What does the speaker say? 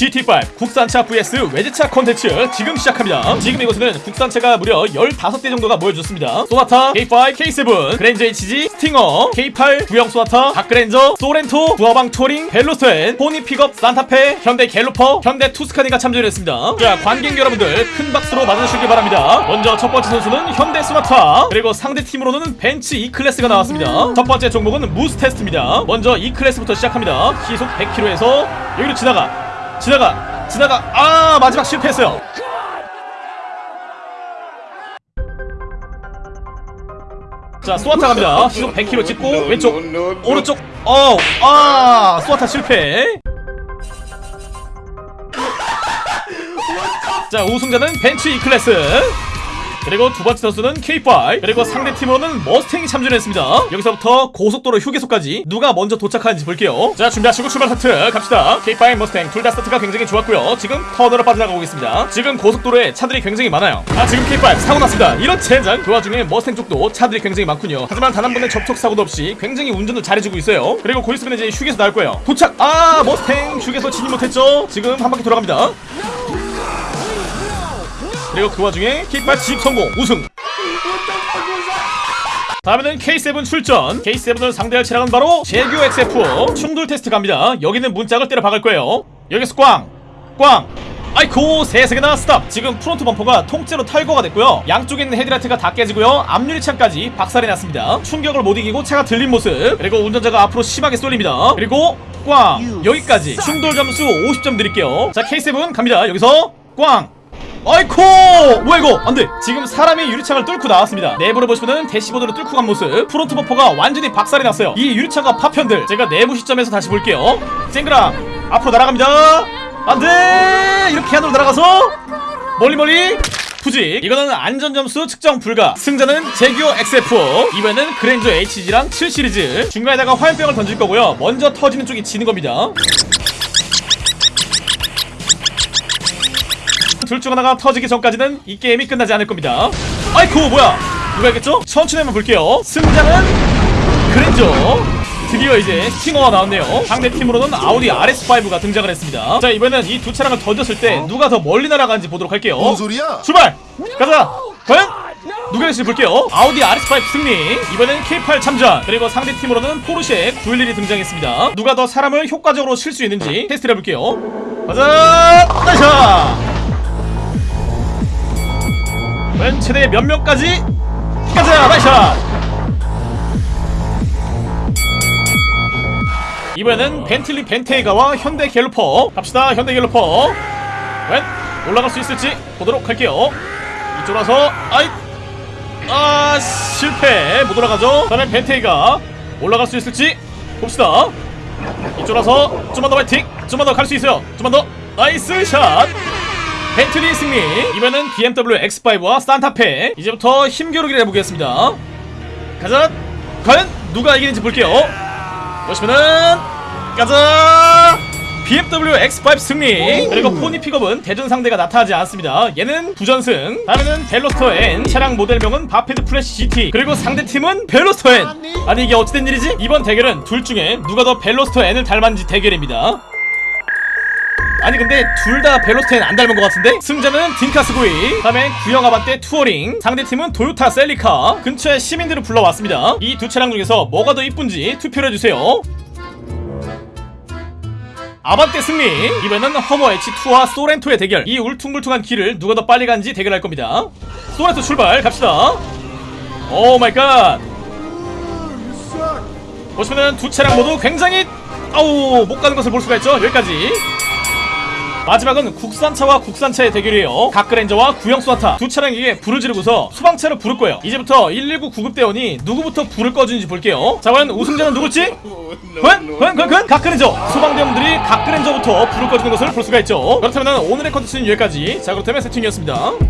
GTA5 국산차 vs 외제차 콘텐츠 지금 시작합니다. 지금 이곳에는 국산차가 무려 15대 정도가 모여졌습니다. 소나타, K5, K7, 그랜저 HG, 스팅어, K8, 구형 소나타, 각그랜저, 소렌토, 부하방 초링, 벨로스터, 포니 픽업, 산타페, 현대 갤로퍼, 현대 투스카니가 참전했습니다. 자 관객 여러분들 큰 박수로 맞아주시기 바랍니다. 먼저 첫 번째 선수는 현대 소나타 그리고 상대 팀으로는 벤츠 E클래스가 나왔습니다. 첫 번째 종목은 무스 테스트입니다. 먼저 E클래스부터 시작합니다. 시속 100km에서 여기로 지나가 지나가 지나가. 아 마지막 실패했어요. 자 소나타 갑니다. 시속 100km 찍고 왼쪽 오른쪽. 어아 소나타 실패. 자 우승자는 벤츠 E클래스 그리고 두 번째 선수는 K5. 그리고 상대 팀으로는 머스탱이 참전했습니다. 여기서부터 고속도로 휴게소까지 누가 먼저 도착하는지 볼게요. 자 준비하시고 출발 스타트 갑시다. K5 머스탱 둘 다 스타트가 굉장히 좋았고요. 지금 터널을 빠져나가고 있습니다. 지금 고속도로에 차들이 굉장히 많아요. 아 지금 K5 사고 났습니다. 이런 젠장 그 와중에 머스탱 쪽도 차들이 굉장히 많군요. 하지만 단 한 번의 접촉 사고도 없이 굉장히 운전을 잘해주고 있어요. 그리고 곧 있으면 이제 휴게소 나올 거예요. 도착! 아 머스탱 휴게소 진입 못했죠? 지금 한 바퀴 돌아갑니다 그리고 그 와중에 킥발 진입 성공 우승. 다음에는 K7 출전. K7을 상대할 차량은 바로 재규어 XF 충돌 테스트 갑니다. 여기는 문짝을 때려 박을 거예요. 여기서 꽝! 꽝! 아이코 세세개나 stop. 지금 프론트 범퍼가 통째로 탈거가 됐고요. 양쪽에 있는 헤드라이트가 다 깨지고요. 앞유리창까지 박살이 났습니다. 충격을 못 이기고 차가 들린 모습. 그리고 운전자가 앞으로 심하게 쏠립니다. 그리고 꽝. 여기까지 충돌 점수 50점 드릴게요. 자 K7 갑니다. 여기서 꽝 아이코 뭐야 이거? 안돼. 지금 사람이 유리창을 뚫고 나왔습니다. 내부를 보시면은 대시보드로 뚫고 간 모습. 프론트 범퍼가 완전히 박살이 났어요. 이 유리창과 파편들 제가 내부 시점에서 다시 볼게요. 쨍그랑 앞으로 날아갑니다. 안돼! 이렇게 안으로 날아가서 멀리 멀리. 후지 이거는 안전점수 측정 불가. 승자는 재규어 XF 이번에는 그랜저 HG랑 7 시리즈. 중간에다가 화염병을 던질 거고요. 먼저 터지는 쪽이 지는 겁니다 둘 중 하나가 터지기 전까지는 이 게임이 끝나지 않을 겁니다 아이쿠 뭐야 누가 있겠죠? 천천히 한번 볼게요 승자는 그랜저 드디어 이제 스팅어가 나왔네요 상대 팀으로는 아우디 RS5가 등장을 했습니다 자 이번에는 이 두 차량을 던졌을 때 누가 더 멀리 날아가는지 보도록 할게요 뭔 소리야? 출발! 가자! 과연? 누가 될지 볼게요 아우디 RS5 승리 이번엔 K8 참전 그리고 상대 팀으로는 포르쉐 911이 등장했습니다 누가 더 사람을 효과적으로 칠수 있는지 테스트를 해볼게요 가자! 나이샤! 과연 최대 몇 명까지? 가자! 나이샤! 이번에는 벤틀리 벤테이가와 현대 갤로퍼. 갑시다 현대 갤로퍼. 과연 올라갈 수 있을지 보도록 할게요. 이쪽으로서 아이 아 실패. 못 올라가죠? 다음에 벤테이가 올라갈 수 있을지 봅시다. 이쪽으로서 좀만 더 파이팅! 좀만 더 갈 수 있어요. 좀만 더. nice shot 벤틀리 승리. 이번엔 BMW X5와 산타페. 이제부터 힘겨루기를 해보겠습니다. 가자. 과연 누가 이기는지 볼게요. 보시면은 가자. BMW X5 승리. 그리고 포니 픽업은 대전 상대가 나타나지 않습니다. 얘는 부전승. 다음에는 벨로스터 N. 차량 모델명은 바페드 플래시 GT 그리고 상대팀은 벨로스터 N. 아니 이게 어찌된 일이지? 이번 대결은 둘 중에 누가 더 벨로스터 N을 닮았는지 대결입니다 아니 근데 둘 다 벨로스터 N 안 닮은 것 같은데? 승자는 딩카스 구이 다음에 구형 아반떼 투어링. 상대팀은 도요타 셀리카. 근처에 시민들을 불러왔습니다. 이 두 차량 중에서 뭐가 더 이쁜지 투표를 해주세요. 아반떼 승리. 이번에는 허머 H2와 소렌토의 대결. 이 울퉁불퉁한 길을 누가 더 빨리 간지 대결할 겁니다. 소렌토 출발 갑시다. oh my god 보시면은 두 차량 모두 굉장히 아우 못 가는 것을 볼 수가 있죠. 여기까지 마지막은 국산차와 국산차의 대결이에요 각그랜저와 구형 소나타 두 차량에게 불을 지르고서 소방차를 부를 거예요 이제부터 119 구급대원이 누구부터 불을 꺼주는지 볼게요 자 과연 우승자는 누굴지? 과연? 과연? 과연? 과연? 각그랜저 소방대원들이 각그랜저부터 불을 꺼주는 것을 볼 수가 있죠 그렇다면 오늘의 컨텐츠는 여기까지 자 그렇다면 세팅이었습니다